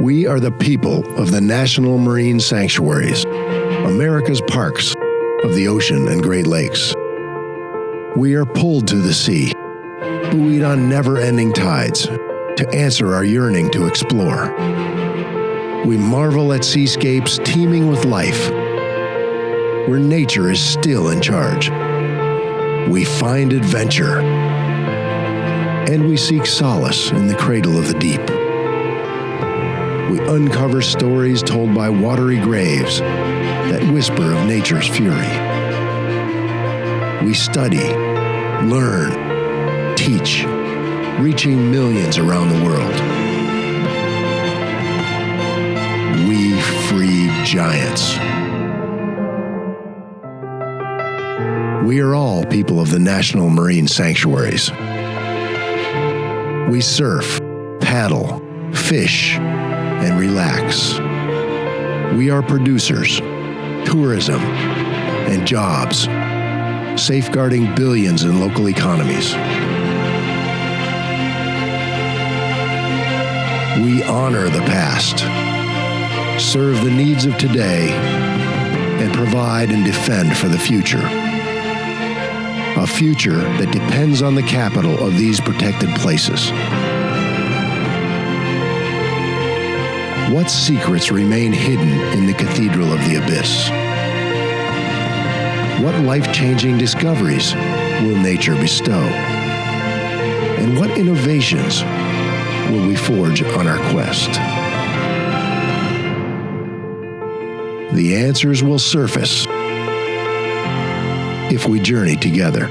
We are the people of the National Marine Sanctuaries, America's parks of the ocean and Great Lakes. We are pulled to the sea, buoyed on never ending tides to answer our yearning to explore. We marvel at seascapes teeming with life, where nature is still in charge. We find adventure, and we seek solace in the cradle of the deep. Uncover stories told by watery graves that whisper of nature's fury. We study, learn, teach, reaching millions around the world. We free giants. We are all people of the National Marine Sanctuaries. We surf, paddle, fish, and relax. We are producers, tourism, and jobs, safeguarding billions in local economies. We honor the past, serve the needs of today, and provide and defend for the future. A future that depends on the capital of these protected places. What secrets remain hidden in the Cathedral of the Abyss? What life changing discoveries will nature bestow? And what innovations will we forge on our quest? The answers will surface if we journey together.